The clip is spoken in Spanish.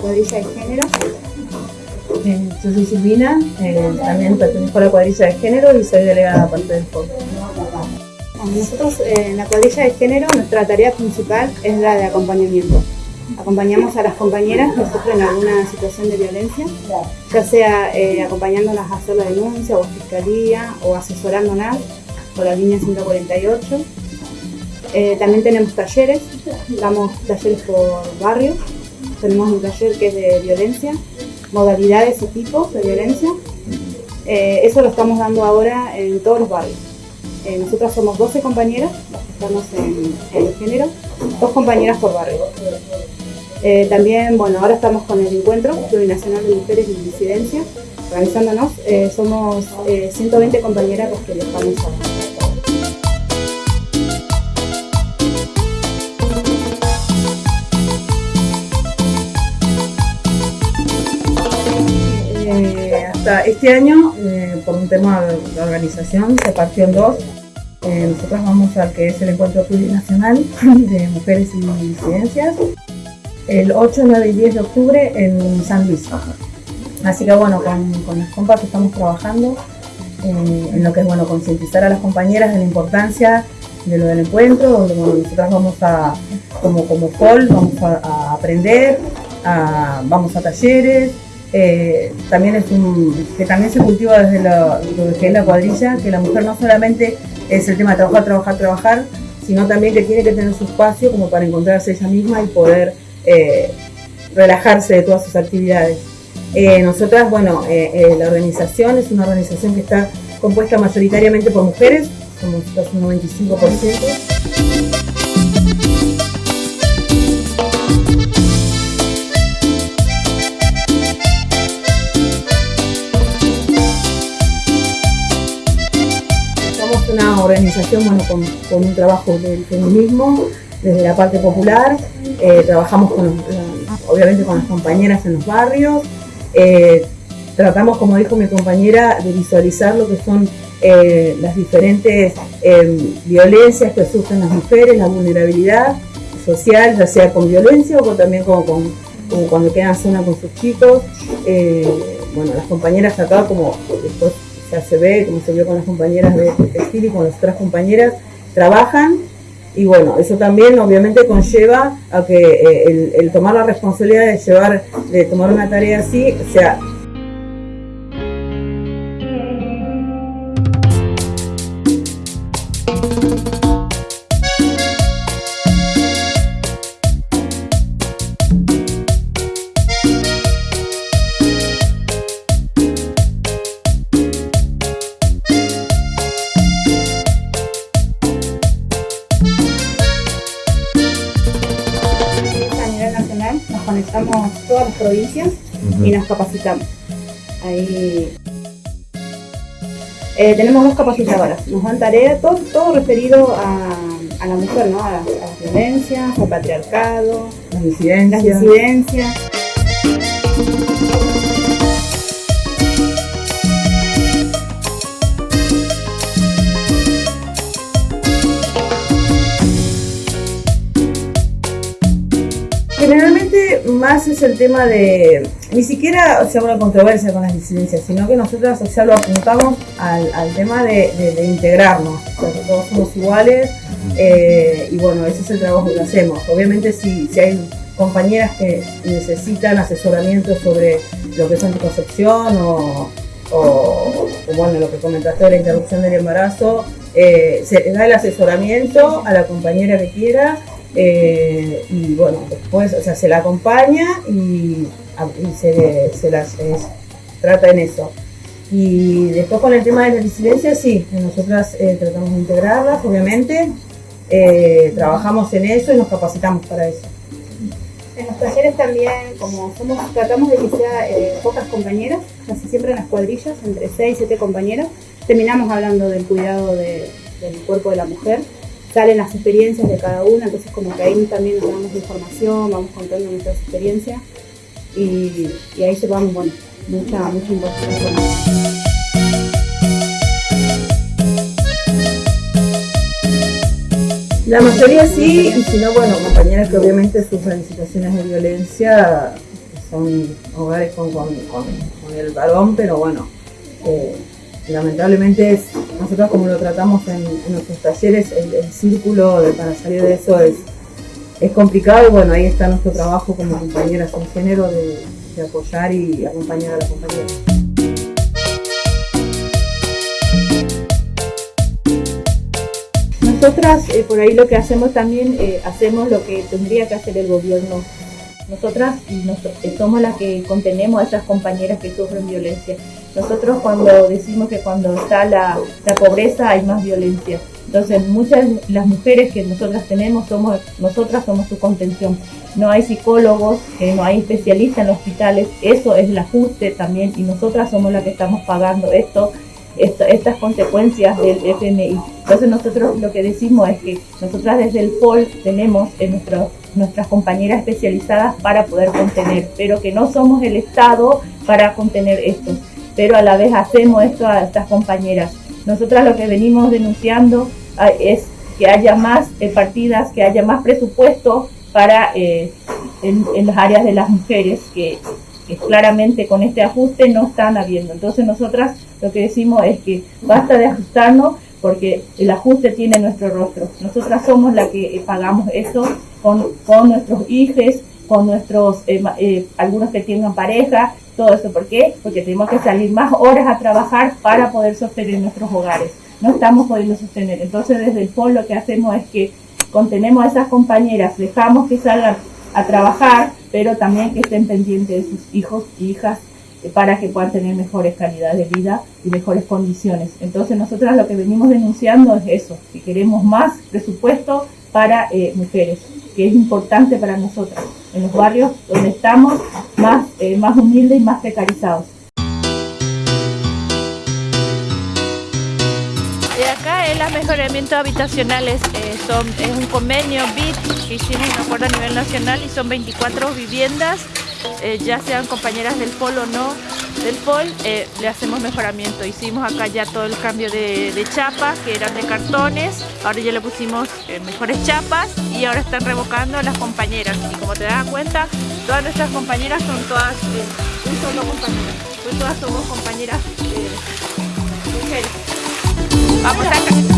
cuadrilla de género. Eh, yo soy Silvina, eh, también pertenezco a la cuadrilla de género y soy delegada parte del foro. Nosotros eh, en la cuadrilla de género nuestra tarea principal es la de acompañamiento. Acompañamos a las compañeras que sufren alguna situación de violencia, ya sea eh, acompañándolas a hacer la denuncia o a fiscalía o asesorándolas por la línea 148. Eh, también tenemos talleres, damos talleres por barrio. Tenemos un taller que es de violencia, modalidades y tipos de violencia. Eh, eso lo estamos dando ahora en todos los barrios. Eh, nosotras somos 12 compañeras, estamos en, en el género, dos compañeras por barrio. Eh, también, bueno, ahora estamos con el encuentro plurinacional de mujeres y disidencia, organizándonos. Somos eh, 120 compañeras las que viajamos ahora. Este año, eh, por un tema de, de organización, se partió en dos. Eh, nosotros vamos al que es el encuentro plurinacional de mujeres y disidencias, el 8, 9 y 10 de octubre en San Luis. Así que bueno, con, con las compas estamos trabajando eh, en lo que es bueno concientizar a las compañeras de la importancia de lo del encuentro, donde bueno, nosotras vamos a, como, como call, vamos a, a aprender, a- vamos a talleres, eh, también es que también se cultiva desde lo que es la cuadrilla, que la mujer no solamente es el tema de trabajar, trabajar, trabajar, sino también que tiene que tener su espacio como para encontrarse ella misma y poder eh, relajarse de todas sus actividades. Eh, nosotras, bueno, eh, la organización es una organización que está compuesta mayoritariamente por mujeres, somos casi un 95%. Organización bueno, con, un trabajo del feminismo desde la parte popular. Eh, trabajamos con, obviamente con las compañeras en los barrios. Eh, tratamos, como dijo mi compañera, de visualizar lo que son eh, las diferentes violencias que sufren las mujeres, la vulnerabilidad social, ya sea con violencia o también con, con- cuando quedan solas con sus chicos. Bueno, las compañeras acá, como después ya se ve, como se vio con las compañeras de, de textil y con las otras compañeras, trabajan. Y bueno, eso también obviamente conlleva a que eh, el, el tomar la responsabilidad de llevar, de tomar una tarea así, sea y nos capacitamos. Ahí eh, tenemos dos capacitadoras, nos dan tarea, todo, todo referido a, a la mujer, ¿no? a, las- a las violencias, al patriarcado, las las disidencias. Disidencias. Generalmente más es el tema de, ni siquiera sea una controversia con las disidencias, sino que nosotros ya lo apuntamos al, al tema de, de- de integrarnos, o sea, que todos somos iguales eh, y bueno, ese es el trabajo que hacemos. Obviamente si, si hay compañeras que necesitan asesoramiento sobre lo que es anticoncepción o, o- o, bueno, lo que comentaste de la interrupción del embarazo, eh, se le da el asesoramiento a la compañera que quiera eh, y bueno, después, o sea, se la acompaña y, a- y se, se las trata en eso. Y después con el tema de la disidencia, sí, nosotras eh, tratamos de integrarlas, obviamente, eh, trabajamos en eso y nos capacitamos para eso. En los talleres también, como somos, tratamos de que sea pocas compañeras, casi siempre en las cuadrillas, entre 6 y 7 compañeras, terminamos hablando del cuidado de- del cuerpo de la mujer, salen las experiencias de cada una, entonces como que ahí también nos damos información, vamos contando nuestras experiencias y, ahí llevamos, bueno, mucha, mucha información. La mayoría sí, y si no, bueno, compañeras que obviamente sufren situaciones de violencia, son hogares con, con, el varón, pero bueno, eh, lamentablemente es, nosotros como lo tratamos en, nuestros talleres, el, círculo de, para salir de eso es, es complicado y bueno, ahí está nuestro trabajo como compañeras en género de, apoyar y acompañar a las compañeras. Nosotras eh, por ahí lo que hacemos también, eh, hacemos lo que tendría que hacer el gobierno. Nosotras eh, somos las que contenemos a esas compañeras que sufren violencia. Nosotros cuando decimos que cuando está la, la pobreza hay más violencia. Entonces muchas las mujeres que nosotras tenemos somos, nosotras somos su contención. No hay psicólogos, no hay especialistas en los hospitales, eso es el ajuste también y nosotras somos las que estamos pagando esto estas consecuencias del FMI. Entonces nosotros lo que decimos es que nosotras desde el POL tenemos en nuestras compañeras especializadas para poder contener, pero que no somos el Estado para contener esto, pero a la vez hacemos esto a estas compañeras. Nosotras lo que venimos denunciando ah, es que haya más eh, partidas, que haya más presupuesto para eh, en, las áreas de las mujeres, que claramente con este ajuste no están habiendo. Entonces nosotras lo que decimos es que basta de ajustarnos porque el ajuste tiene nuestro rostro. Nosotras somos las que eh, pagamos eso con, con nuestros hijos, con nuestros, algunos que tengan pareja, todo eso. ¿Por qué? Porque tenemos que salir más horas a trabajar para poder sostener nuestros hogares. No estamos pudiendo sostener. Entonces desde el FOL lo que hacemos es que contenemos a esas compañeras, dejamos que salgan a trabajar, pero también que estén pendientes de sus hijos y hijas para que puedan tener mejores calidades de vida y mejores condiciones. Entonces nosotras lo que venimos denunciando es eso, que queremos más presupuesto para eh, mujeres, que es importante para nosotras, en los barrios donde estamos más, eh, más humildes y más precarizados. los mejoramientos habitacionales eh, es un convenio BIT que hicimos un acuerdo a nivel nacional y son 24 viviendas, eh, ya sean compañeras del POL o no del POL, eh, le hacemos mejoramiento. Hicimos acá ya todo el cambio de, de chapas que eran de cartones, ahora ya le pusimos mejores chapas y ahora están revocando a las compañeras. Y como te das cuenta, todas nuestras compañeras son todas un solo compañero, pues todas somos compañeras mujeres. Vamos acá. ¿Dónde estás?